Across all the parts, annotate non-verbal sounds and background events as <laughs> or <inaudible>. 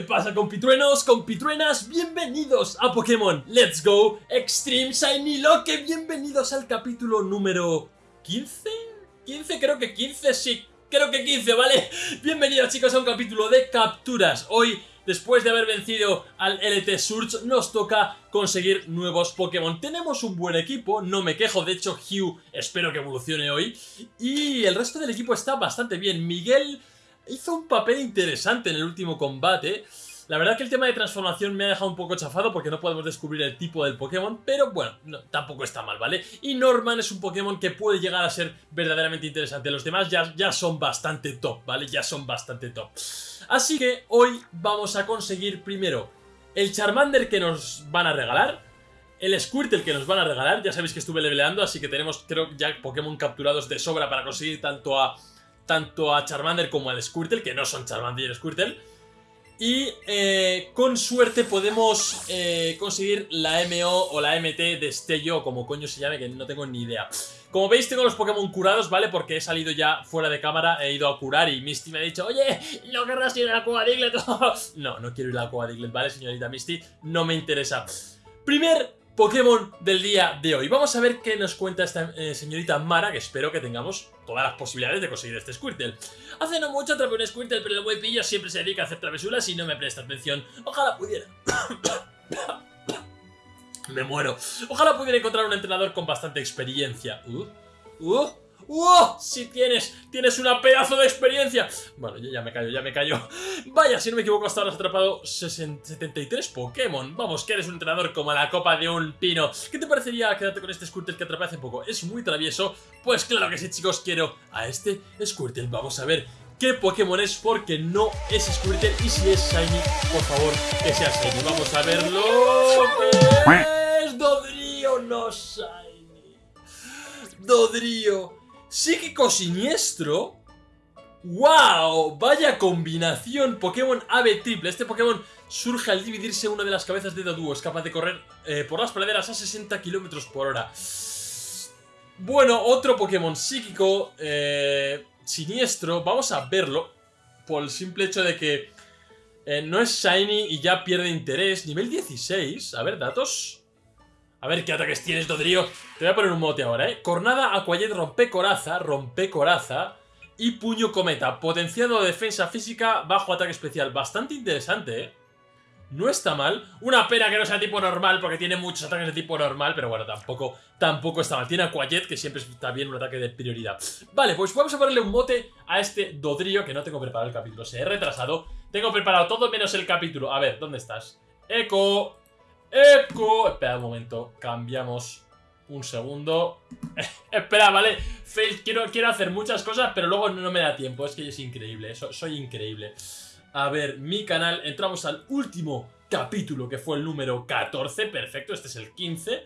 ¿Qué pasa compitruenos, compitruenas? Bienvenidos a Pokémon. Let's Go. Extreme Shiny Loque Bienvenidos al capítulo número 15 15, creo que 15, sí, creo que 15, ¿vale? Bienvenidos chicos a un capítulo de capturas. Hoy, después de haber vencido al LT Surge, nos toca conseguir nuevos Pokémon. Tenemos un buen equipo, no me quejo, de hecho Hugh espero que evolucione hoy. Y el resto del equipo está bastante bien. Miguel hizo un papel interesante en el último combate. La verdad que el tema de transformación me ha dejado un poco chafado porque no podemos descubrir el tipo del Pokémon, pero bueno, tampoco está mal, ¿vale? Y Norman es un Pokémon que puede llegar a ser verdaderamente interesante. Los demás ya, ya son bastante top, ¿vale? Ya son bastante top. Así que hoy vamos a conseguir primero el Charmander que nos van a regalar, el Squirtle que nos van a regalar, ya sabéis que estuve leveleando, así que tenemos creo ya Pokémon capturados de sobra para conseguir tanto a tanto a Charmander como al Squirtle, que no son Charmander y Squirtle. Y eh, con suerte podemos eh, conseguir la MO o la MT de Destello, como coño se llame, que no tengo ni idea. Como veis tengo los Pokémon curados, ¿vale? Porque he salido ya fuera de cámara, he ido a curar y Misty me ha dicho Oye, ¿no querrás ir a la cueva Diglett? <laughs> no, no quiero ir a la cueva Diglett, ¿vale, señorita Misty? No me interesa. Primer Pokémon del día de hoy. Vamos a ver qué nos cuenta esta eh, señorita Mara, que espero que tengamos todas las posibilidades de conseguir este Squirtle. Hace no mucho atrapé un Squirtle, pero el buen pillo siempre se dedica a hacer travesuras y no me presta atención. Ojalá pudiera... <coughs> me muero. Ojalá pudiera encontrar un entrenador con bastante experiencia. Uh, uh, ¡Oh! Si tienes, tienes una pedazo de experiencia. Bueno, ya, me callo, ya me callo. <laughs> Vaya, si no me equivoco, hasta ahora has atrapado 73 Pokémon. Vamos, que eres un entrenador como la copa de un pino. ¿Qué te parecería quedarte con este Squirtle que atrapé hace poco? ¿Es muy travieso? Pues claro que sí, chicos, quiero a este Squirtle. Vamos a ver qué Pokémon es porque no es Squirtle y si es Shiny, por favor, que sea Shiny. Vamos a verlo. ¿Qué es Dodrio, no Shiny? Dodrio. Psíquico Siniestro. ¡Wow! Vaya combinación. Pokémon Ave Triple. Este Pokémon surge al dividirse una de las cabezas de Doduo. Es capaz de correr eh, por las praderas a 60 km por hora. Bueno, otro Pokémon psíquico eh, siniestro. Vamos a verlo. Por el simple hecho de que eh, no es Shiny y ya pierde interés. Nivel 16. A ver, datos. A ver qué ataques tienes, Dodrio. Te voy a poner un mote ahora, ¿eh? Cornada, Aquayet, Rompe Coraza, Rompe Coraza y Puño Cometa. Potenciado de defensa física, bajo ataque especial. Bastante interesante, ¿eh? No está mal. Una pena que no sea tipo normal, porque tiene muchos ataques de tipo normal, pero bueno, tampoco, tampoco está mal. Tiene Aquayet, que siempre está bien un ataque de prioridad. Vale, pues vamos a ponerle un mote a este Dodrio, que no tengo preparado el capítulo. Se he retrasado. Tengo preparado todo menos el capítulo. A ver, ¿dónde estás? Eco, ¡Eco! Espera un momento, cambiamos un segundo. <laughs> Espera, vale. Fail, quiero, quiero hacer muchas cosas, pero luego no me da tiempo. Es que es increíble, soy increíble. A ver, mi canal, entramos al último capítulo, que fue el número 14. Perfecto, este es el 15.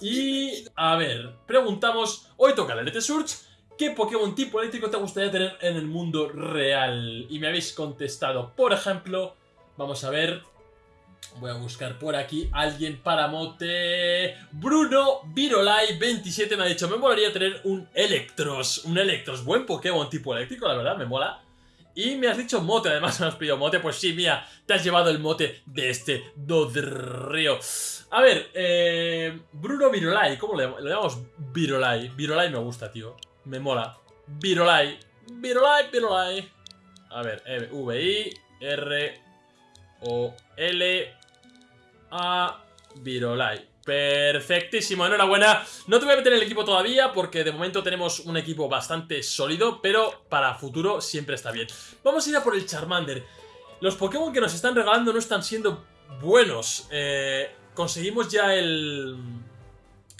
Y, a ver, preguntamos, hoy toca el LT Surge. ¿Qué Pokémon tipo eléctrico te gustaría tener en el mundo real? Y me habéis contestado, por ejemplo, vamos a ver, Voy a buscar por aquí alguien para mote. Bruno Virolai 27 me ha dicho, me molaría tener un Electros. Un Electros, buen Pokémon tipo eléctrico, la verdad, me mola. Y me has dicho mote, además <laughs> me has pedido mote. Pues sí, mira, te has llevado el mote de este Dodrio. A ver, eh, Bruno Virolai, ¿cómo le, le llamamos? Virolai. Virolai me gusta, tío. Me mola. Virolai. Virolai, Virolai. A ver, V-I-R... O L a Virolai. Perfectísimo, enhorabuena. No te voy a meter en el equipo todavía porque de momento tenemos un equipo bastante sólido, pero para futuro siempre está bien. Vamos a ir a por el Charmander. Los Pokémon que nos están regalando no están siendo buenos. Eh, conseguimos ya el...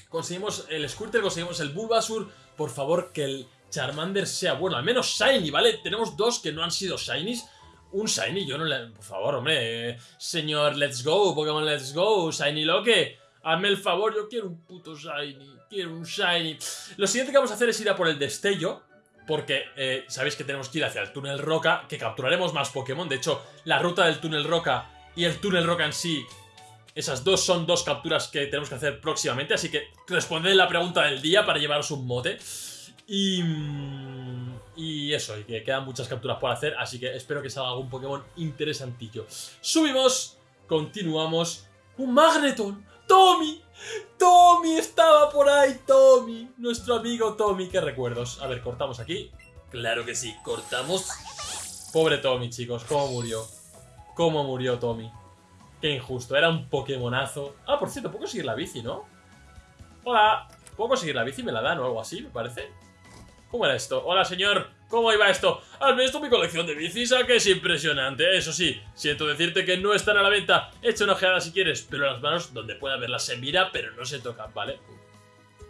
Conseguimos el Squirtle, conseguimos el Bulbasur. Por favor, que el Charmander sea bueno. Al menos Shiny, ¿vale? Tenemos dos que no han sido Shinies un Shiny, yo no le... Por favor, hombre, señor Let's Go, Pokémon Let's Go, Shiny Loque, hazme el favor, yo quiero un puto Shiny, quiero un Shiny. Lo siguiente que vamos a hacer es ir a por el Destello, porque eh, sabéis que tenemos que ir hacia el túnel Roca, que capturaremos más Pokémon, de hecho, la ruta del túnel Roca y el túnel Roca en sí, esas dos son dos capturas que tenemos que hacer próximamente, así que responded la pregunta del día para llevaros un mote. Y... mm, Y eso, y que quedan muchas capturas por hacer, así que espero que salga algún Pokémon interesantillo. Subimos, continuamos. ¡Un Magneton! ¡Tommy! ¡Tommy estaba por ahí! ¡Tommy! Nuestro amigo Tommy, qué recuerdos. A ver, cortamos aquí. Claro que sí, cortamos. Pobre Tommy, chicos, cómo murió. Cómo murió Tommy. Qué injusto, era un Pokémonazo. Ah, por cierto, puedo conseguir la bici, ¿no? Hola, ¿puedo conseguir la bici? ¿Me la dan o algo así, me parece? ¿Cómo era esto? Hola, señor. ¿Cómo iba esto? ¿Has visto mi colección de bicis? ¿A que es impresionante? Eso sí, siento decirte que no están a la venta. Echa una ojeada si quieres, pero las manos donde pueda verlas se mira, pero no se tocan, ¿vale?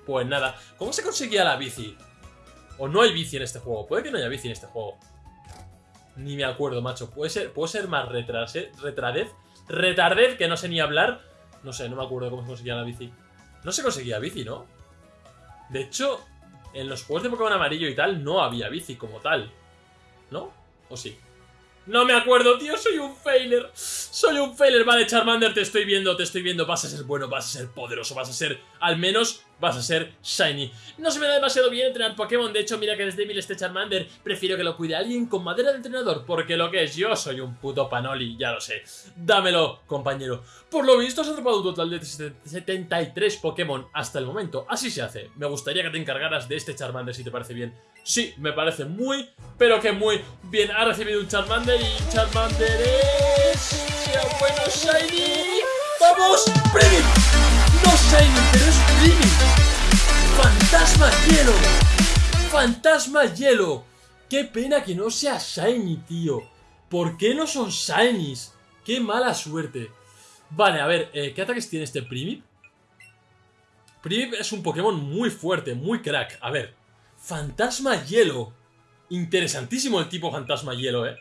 Pues nada. ¿Cómo se conseguía la bici? ¿O no hay bici en este juego? Puede que no haya bici en este juego. Ni me acuerdo, macho. ¿Puede ser, ¿puedo ser más retrase, retradez? ¿Retardez? Que no sé ni hablar. No sé, no me acuerdo cómo se conseguía la bici. No se conseguía bici, ¿no? De hecho, en los juegos de Pokémon amarillo y tal no había bici como tal. ¿No? ¿O sí? No me acuerdo, tío, soy un failer. Soy un failer. Vale, Charmander, te estoy viendo, te estoy viendo. Vas a ser bueno, vas a ser poderoso, vas a ser, al menos, vas a ser shiny. No se me da demasiado bien entrenar Pokémon. De hecho, mira que es débil este Charmander. Prefiero que lo cuide alguien con madera de entrenador. Porque lo que es, yo soy un puto panoli, ya lo sé. Dámelo, compañero. Por lo visto, has atrapado un total de 73 Pokémon hasta el momento. Así se hace. Me gustaría que te encargaras de este Charmander, si te parece bien. Sí, me parece muy, pero que muy bien. Ha recibido un Charmander y Charmander es... ¡Sea bueno, Shiny! ¡Vamos! ¡Premium! Shiny, pero es Premium. ¡Fantasma Hielo! ¡Fantasma Hielo! ¡Qué pena que no sea Shiny, tío! ¿Por qué no son Shinies? ¡Qué mala suerte! Vale, a ver, eh, ¿qué ataques tiene este Primip? Primip es un Pokémon muy fuerte, muy crack. A ver, Fantasma Hielo. Interesantísimo el tipo Fantasma Hielo, ¿eh?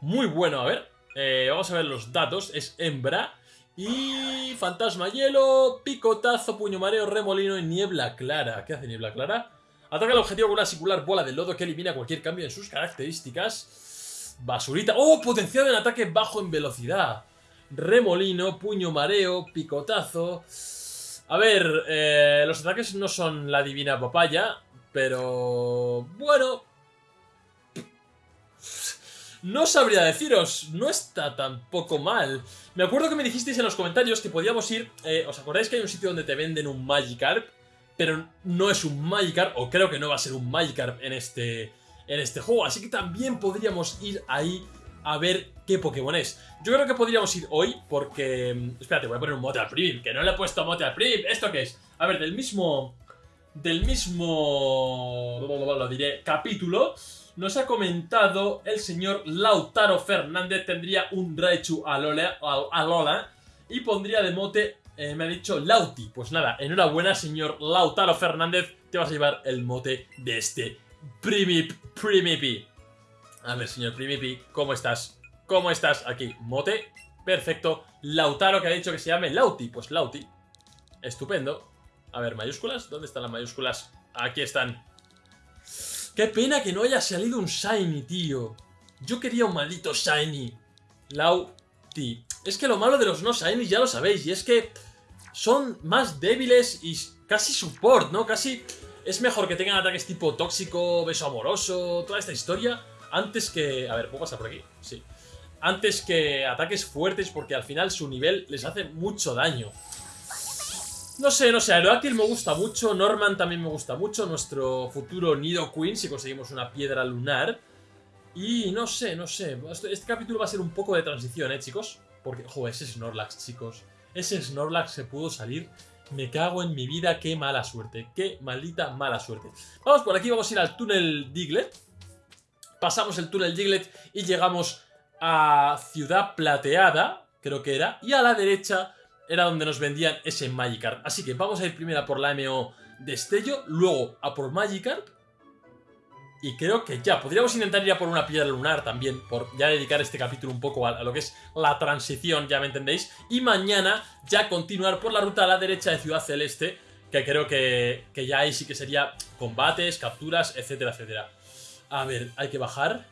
Muy bueno, a ver. Eh, vamos a ver los datos. Es hembra. Y Fantasma Hielo, Picotazo, Puño Mareo, Remolino y Niebla Clara. ¿Qué hace Niebla Clara? Ataca al objetivo con una singular bola de lodo que elimina cualquier cambio en sus características. Basurita. ¡Oh! Potenciado en ataque bajo en velocidad. Remolino, Puño Mareo, Picotazo. A ver, eh, los ataques no son la divina papaya. Pero... Bueno... No sabría deciros, no está tampoco mal. Me acuerdo que me dijisteis en los comentarios que podíamos ir... eh, ¿Os acordáis que hay un sitio donde te venden un Magikarp? Pero no es un Magikarp, o creo que no va a ser un Magikarp en este, en este juego. Así que también podríamos ir ahí a ver qué Pokémon es. Yo creo que podríamos ir hoy porque... mm, Espérate, voy a poner un mote al Primip, que no le he puesto mote al Primip. ¿Esto qué es? A ver, del mismo del mismo lo diré capítulo nos ha comentado el señor Lautaro Fernández tendría un Raichu Al- Alola y pondría de mote eh, me ha dicho Lauti pues nada enhorabuena señor Lautaro Fernández te vas a llevar el mote de este Primip Primipi a ver señor Primipi ¿cómo estás? ¿cómo estás? aquí mote perfecto Lautaro que ha dicho que se llame Lauti pues Lauti estupendo a ver, mayúsculas. ¿Dónde están las mayúsculas? Aquí están. Qué pena que no haya salido un Shiny, tío. Yo quería un maldito Shiny. Lauti. Es que lo malo de los no Shiny ya lo sabéis. Y es que son más débiles y casi support, ¿no? Casi es mejor que tengan ataques tipo tóxico, beso amoroso, toda esta historia. Antes que... A ver, ¿puedo pasar por aquí? Sí. Antes que ataques fuertes porque al final su nivel les hace mucho daño. No sé, no sé, Aerodactyl me gusta mucho, Norman también me gusta mucho, nuestro futuro Nido Queen si conseguimos una piedra lunar. Y no sé, no sé, este, capítulo va a ser un poco de transición, ¿eh, chicos? Porque, joder, ese Snorlax, chicos. Ese Snorlax se pudo salir. Me cago en mi vida, qué mala suerte, qué maldita mala suerte. Vamos por aquí, vamos a ir al túnel Diglett. Pasamos el túnel Diglett y llegamos a Ciudad Plateada, creo que era. Y a la derecha era donde nos vendían ese Magikarp. Así que vamos a ir primero a por la MO Destello, luego a por Magikarp. Y creo que ya, podríamos intentar ir a por una piedra lunar también, por ya dedicar este capítulo un poco a, a lo que es la transición, ya me entendéis. Y mañana ya continuar por la ruta a la derecha de Ciudad Celeste, que creo que, que ya ahí sí que sería combates, capturas, etcétera, etcétera. A ver, hay que bajar.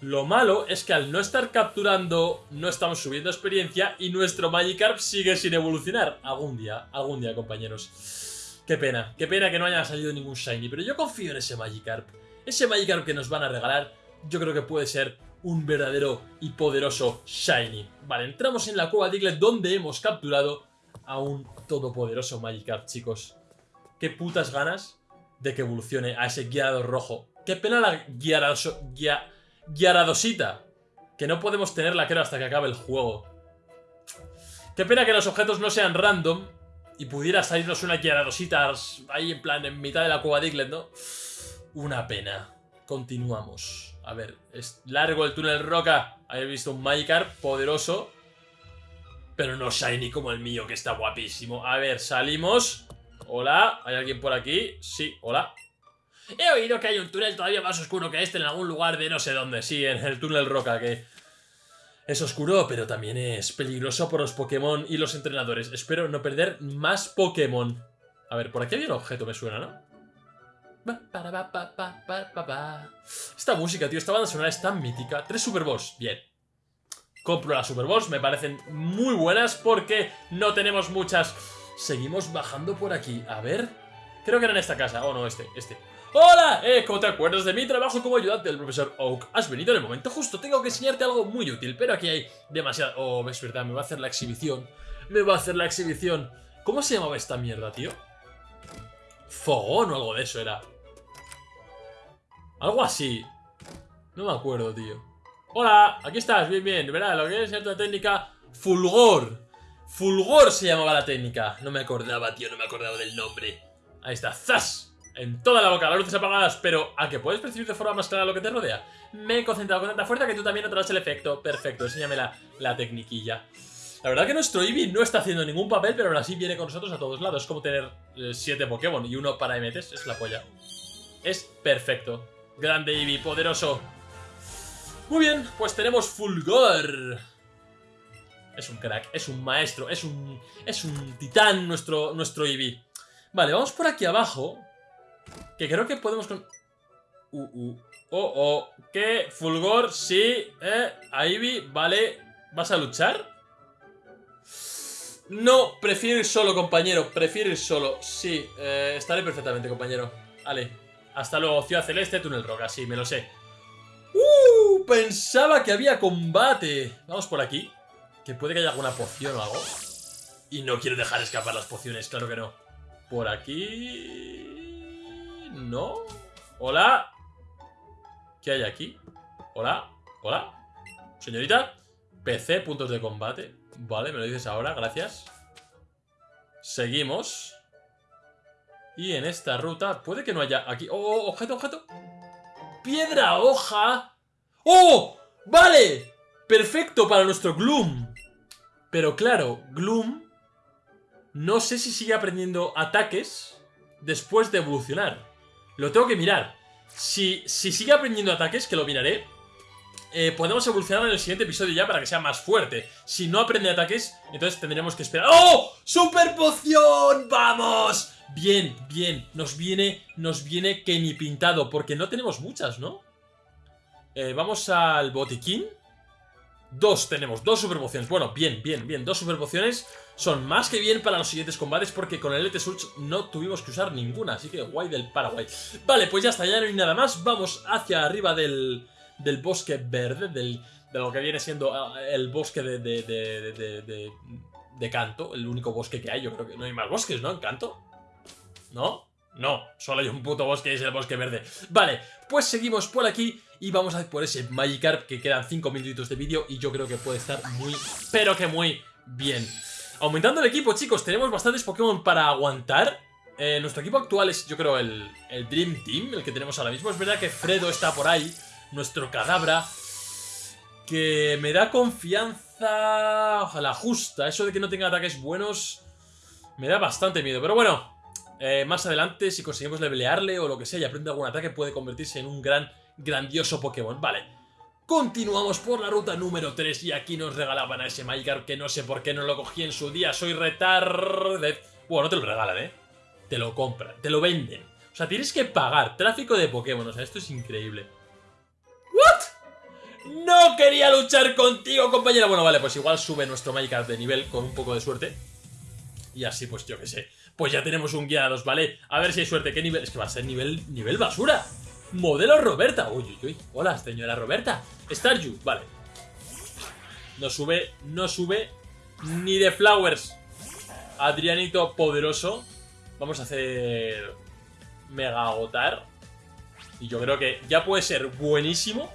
Lo malo es que al no estar capturando no estamos subiendo experiencia y nuestro Magikarp sigue sin evolucionar. Algún día, algún día, compañeros. Qué pena, qué pena que no haya salido ningún Shiny, pero yo confío en ese Magikarp. Ese Magikarp que nos van a regalar, yo creo que puede ser un verdadero y poderoso Shiny. Vale, entramos en la cueva Diglett donde hemos capturado a un todopoderoso Magikarp, chicos. Qué putas ganas de que evolucione a ese guiado rojo. Qué pena la guiaradoso, guia, guiaradosita. Que no podemos tenerla, creo, hasta que acabe el juego. Qué pena que los objetos no sean random y pudiera salirnos una guiaradosita ahí en plan en mitad de la cueva Diglett, ¿no? Una pena. Continuamos. A ver, es largo el túnel roca. He visto un Magikarp poderoso. Pero no shiny como el mío, que está guapísimo. A ver, salimos. Hola, ¿hay alguien por aquí? Sí, hola. He oído que hay un túnel todavía más oscuro que este en algún lugar de no sé dónde. Sí, en el túnel roca, que es oscuro, pero también es peligroso por los Pokémon y los entrenadores. Espero no perder más Pokémon. A ver, por aquí había un objeto, me suena, ¿no? Esta música, tío, esta banda sonora es tan mítica. Tres Super Boss, bien. Compro las Super Boss, me parecen muy buenas porque no tenemos muchas. Seguimos bajando por aquí. A ver. Creo que era en esta casa. Oh, no, este, este. ¡Hola! Eh, ¿cómo te acuerdas de mi trabajo como ayudante del profesor Oak? Has venido en el momento justo. Tengo que enseñarte algo muy útil, pero aquí hay demasiado... Oh, ves verdad, me va a hacer la exhibición. Me va a hacer la exhibición. ¿Cómo se llamaba esta mierda, tío? Fogón o algo de eso era. Algo así. No me acuerdo, tío. Hola, aquí estás, bien, bien. ¿Verdad? Lo que es la técnica Fulgor. Fulgor se llamaba la técnica. No me acordaba, tío, no me acordaba del nombre. Ahí está, ¡zas! En toda la boca, las luces apagadas, pero ¿a que puedes percibir de forma más clara lo que te rodea? Me he concentrado con tanta fuerza que tú también notarás el efecto. Perfecto, enséñame la, la tecniquilla. La verdad que nuestro Eevee no está haciendo ningún papel, pero aún así viene con nosotros a todos lados. Es como tener 7 eh, Pokémon y uno para MTs, es la polla. Es perfecto. Grande Eevee, poderoso. Muy bien, pues tenemos Fulgor. Es un crack, es un maestro, es un, es un titán nuestro, nuestro Eevee. Vale, vamos por aquí abajo. Que creo que podemos con... Uh, uh. Oh, oh. ¿Qué? Fulgor, sí. Eh, Eevee, vale. ¿Vas a luchar? No, prefiero ir solo, compañero. Prefiero ir solo. Sí, eh, estaré perfectamente, compañero. Vale. Hasta luego, Ciudad Celeste, Túnel Roca, sí, me lo sé. ¡Uh! Pensaba que había combate. Vamos por aquí. Que puede que haya alguna poción o algo. Y no quiero dejar escapar las pociones, claro que no. Por aquí... ¿No? ¿Hola? ¿Qué hay aquí? ¿Hola? ¿Hola? Señorita PC, puntos de combate Vale, me lo dices ahora, gracias Seguimos y en esta ruta puede que no haya aquí... ¡Oh, oh objeto, objeto! ¡Piedra, hoja! ¡Oh! ¡Vale! Perfecto para nuestro Gloom. Pero claro, Gloom... No sé si sigue aprendiendo ataques después de evolucionar. Lo tengo que mirar. Si, si sigue aprendiendo ataques, que lo miraré, eh, podemos evolucionar en el siguiente episodio ya para que sea más fuerte. Si no aprende ataques, entonces tendremos que esperar. ¡Oh! ¡Super poción! ¡Vamos! Bien, bien. Nos viene, nos viene que ni pintado, porque no tenemos muchas, ¿no? Eh, vamos al botiquín. Dos tenemos, dos super pociones. Bueno, bien, bien, bien. Dos super pociones son más que bien para los siguientes combates porque con el LT Surge no tuvimos que usar ninguna. Así que guay del Paraguay. Vale, pues ya está, ya no hay nada más. Vamos hacia arriba del, del bosque verde, del, de lo que viene siendo ah, el bosque de, de, de, de, Canto. El único bosque que hay. Yo creo que no hay más bosques, ¿no? En Canto. ¿No? No, solo hay un puto bosque y es el bosque verde. Vale, pues seguimos por aquí y vamos a por ese Magikarp que quedan 5 minutitos de vídeo y yo creo que puede estar muy, pero que muy bien. Aumentando el equipo, chicos, tenemos bastantes Pokémon para aguantar. Eh, nuestro equipo actual es, yo creo, el, el Dream Team, el que tenemos ahora mismo. Es verdad que Fredo está por ahí, nuestro Cadabra, que me da confianza... Ojalá justa, eso de que no tenga ataques buenos me da bastante miedo. Pero bueno, eh, más adelante, si conseguimos levelearle o lo que sea y aprende algún ataque, puede convertirse en un gran, grandioso Pokémon. Vale. Continuamos por la ruta número 3 y aquí nos regalaban a ese Magikarp que no sé por qué no lo cogí en su día. Soy retarded. Bueno, no te lo regalan, ¿eh? Te lo compran, te lo venden. O sea, tienes que pagar tráfico de Pokémon. O sea, esto es increíble. ¿What? No quería luchar contigo, compañero. Bueno, vale, pues igual sube nuestro Magikarp de nivel con un poco de suerte. Y así, pues yo qué sé pues ya tenemos un Gyarados, ¿vale? A ver si hay suerte. ¿Qué nivel? Es que va a ser nivel, nivel basura. Modelo Roberta. Uy, uy, uy. Hola, señora Roberta. Staryu, vale. No sube, no sube ni de Flowers. Adrianito poderoso. Vamos a hacer Mega Agotar. Y yo creo que ya puede ser buenísimo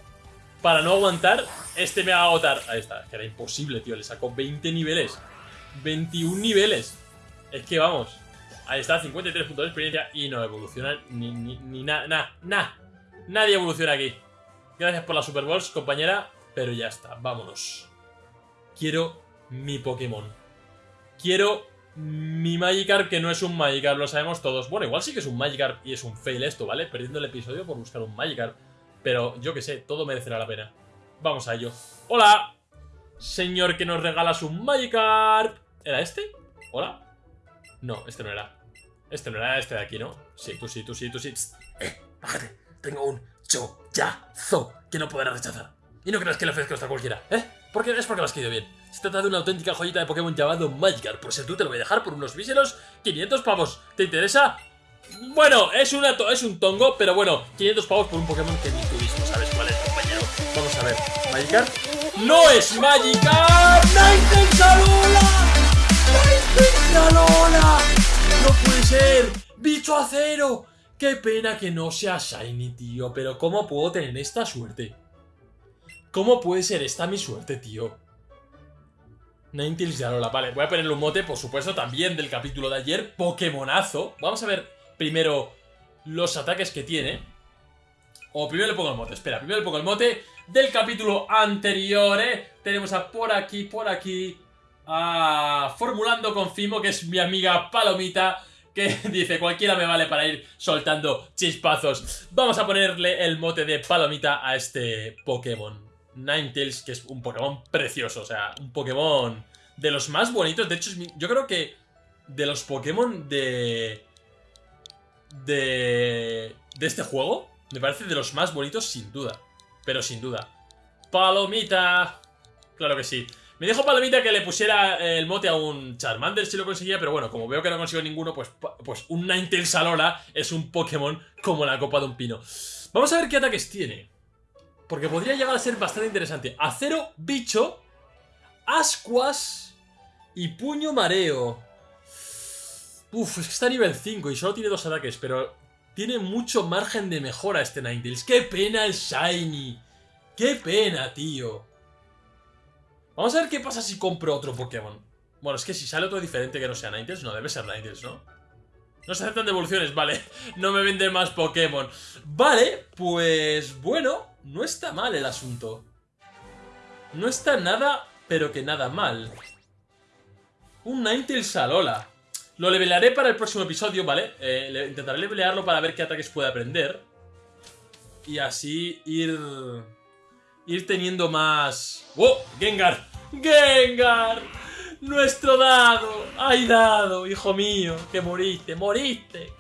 para no aguantar este Mega Agotar. Ahí está, que era imposible, tío. Le sacó 20 niveles. 21 niveles. Es que vamos. Ahí está, 53 puntos de experiencia y no evoluciona ni, ni, nada, nada, nada. Nadie evoluciona aquí. Gracias por la Super Balls, compañera, pero ya está, vámonos. Quiero mi Pokémon. Quiero mi Magikarp, que no es un Magikarp, lo sabemos todos. Bueno, igual sí que es un Magikarp y es un fail esto, ¿vale? Perdiendo el episodio por buscar un Magikarp. Pero yo que sé, todo merecerá la pena. Vamos a ello. ¡Hola! Señor que nos regalas un Magikarp. ¿Era este? ¿Hola? No, este no era. Este no era este de aquí, ¿no? Sí, tú sí, tú sí, tú sí. Eh, bájate. Tengo un chollazo que no podrás rechazar. Y no creas que le ofrezco esto a cualquiera, ¿eh? Porque es porque lo has querido bien. Se trata de una auténtica joyita de Pokémon llamado Magikarp. Por ser tú te lo voy a dejar por unos míseros 500 pavos. ¿Te interesa? Bueno, es, una es un tongo, pero bueno, 500 pavos por un Pokémon que ni tú mismo sabes cuál es, compañero. Vamos a ver. ¿Magikarp? ¡No es Magikarp! ¡Ninetales Alola! ¡Ninetales Alola! ¡No puede ser! ¡Bicho acero! ¡Qué pena que no sea Shiny, tío! Pero ¿cómo puedo tener esta suerte? ¿Cómo puede ser esta mi suerte, tío? Ninetales de Alola. Vale, voy a ponerle un mote, por supuesto, también del capítulo de ayer. Pokémonazo. Vamos a ver primero los ataques que tiene. O primero le pongo el mote. Espera, primero le pongo el mote del capítulo anterior, ¿eh? Tenemos a por aquí, por aquí... A Formulando con Fimo, que es mi amiga Palomita que <laughs> dice cualquiera me vale para ir soltando chispazos. Vamos a ponerle el mote de palomita a este Pokémon. Ninetales, que es un Pokémon precioso, o sea, un Pokémon de los más bonitos. De hecho, yo creo que de los Pokémon de... De... De este juego, me parece de los más bonitos sin duda. Pero sin duda. Palomita. Claro que sí. Me dijo Palomita que le pusiera el mote a un Charmander si lo conseguía, pero bueno, como veo que no consigo ninguno, pues, pues un Ninetales Alola es un Pokémon como la copa de un pino. Vamos a ver qué ataques tiene. Porque podría llegar a ser bastante interesante. Acero, bicho, ascuas y puño mareo. Uf, es que está a nivel 5 y solo tiene dos ataques, pero tiene mucho margen de mejora este Ninetales. ¡Qué pena el Shiny! ¡Qué pena, tío! Vamos a ver qué pasa si compro otro Pokémon. Bueno, es que si sale otro diferente que no sea Ninetales, no debe ser Ninetales, ¿no? No se aceptan devoluciones, vale. <laughs> No me venden más Pokémon. Vale, pues bueno, no está mal el asunto. No está nada, pero que nada mal. Un Ninetales Alola. Lo levelearé para el próximo episodio, ¿vale? Eh, intentaré levelearlo para ver qué ataques puede aprender. Y así ir... Ir teniendo más... ¡Oh! ¡Gengar! ¡Gengar! ¡Nuestro dado! ¡Ay, dado! ¡Hijo mío! ¡Que moriste! ¡Moriste!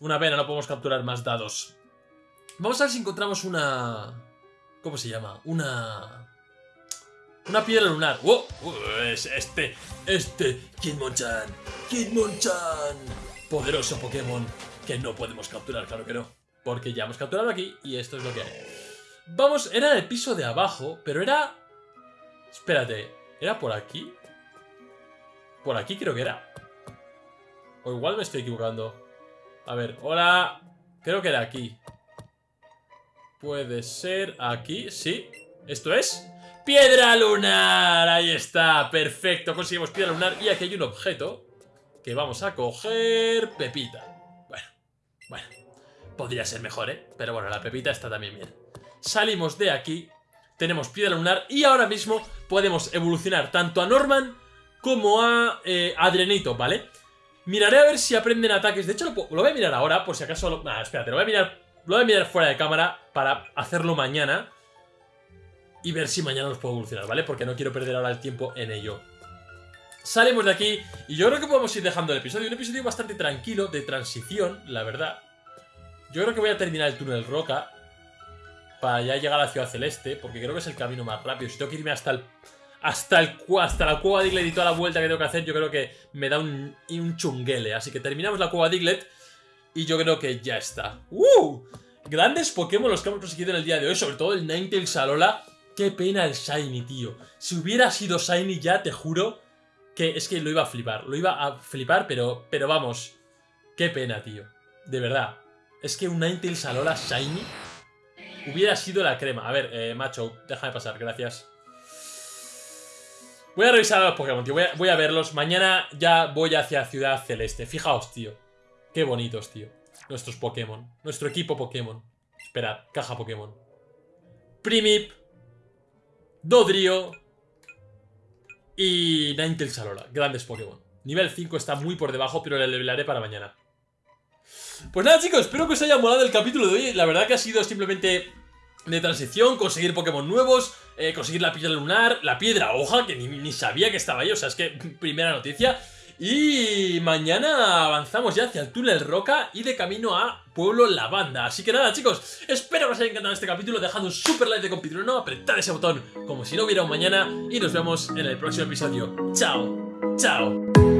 Una pena, no podemos capturar más dados. Vamos a ver si encontramos una... ¿Cómo se llama? Una... Una piedra lunar. ¡Oh! Es este, este, Kidmonchan. Kidmonchan. Poderoso Pokémon que no podemos capturar, claro que no. Porque ya hemos capturado aquí y esto es lo que hay. Vamos, era el piso de abajo, pero era... Espérate, ¿era por aquí? Por aquí creo que era. O igual me estoy equivocando. A ver, hola. Creo que era aquí. Puede ser aquí, sí. ¿Esto es? ¡Piedra lunar! Ahí está, perfecto. Conseguimos piedra lunar y aquí hay un objeto que vamos a coger... Pepita. Bueno, bueno. Podría ser mejor, ¿eh? Pero bueno, la pepita está también bien. Salimos de aquí, tenemos piedra lunar y ahora mismo podemos evolucionar tanto a Norman como a eh, Adrenito, ¿vale? Miraré a ver si aprenden ataques. De hecho, lo, voy a mirar ahora, por si acaso... Lo, espérate, lo voy a mirar lo voy a mirar fuera de cámara para hacerlo mañana y ver si mañana los puedo evolucionar, ¿vale? Porque no quiero perder ahora el tiempo en ello. Salimos de aquí y yo creo que podemos ir dejando el episodio. Un episodio bastante tranquilo, de transición, la verdad. Yo creo que voy a terminar el túnel Roca para ya llegar a la Ciudad Celeste, porque creo que es el camino más rápido. Si tengo que irme hasta el, hasta, el, hasta la cueva Diglett y toda la vuelta que tengo que hacer, yo creo que me da un, un chunguele. Así que terminamos la cueva Diglett y yo creo que ya está. ¡Uh! Grandes Pokémon los que hemos conseguido en el día de hoy, sobre todo el Ninetales Alola. Qué pena el Shiny, tío. Si hubiera sido Shiny ya, te juro que es que lo iba a flipar. Lo iba a flipar, pero, pero vamos. Qué pena, tío. De verdad. Es que un Ninetales Alola Shiny hubiera sido la crema. A ver, eh, macho, déjame pasar, gracias. Voy a revisar a los Pokémon, tío. Voy a, verlos. Mañana ya voy hacia Ciudad Celeste. Fijaos, tío. Qué bonitos, tío. Nuestros Pokémon. Nuestro equipo Pokémon. Esperad, caja Pokémon. Primip. Dodrio. Y Ninetales Alola. Grandes Pokémon. Nivel 5 está muy por debajo, pero le levelaré para mañana. Pues nada, chicos, espero que os haya molado el capítulo de hoy. La verdad que ha sido simplemente de transición, conseguir Pokémon nuevos, eh, conseguir la piedra lunar, la piedra hoja, que ni, sabía que estaba ahí, o sea, es que <laughs> primera noticia. Y mañana avanzamos ya hacia el túnel Roca y de camino a Pueblo Lavanda. Así que nada, chicos, espero que os haya encantado este capítulo. Dejad un super like de compituro, no apretad ese botón como si no hubiera un mañana. Y nos vemos en el próximo episodio. ¡Chao! ¡Chao!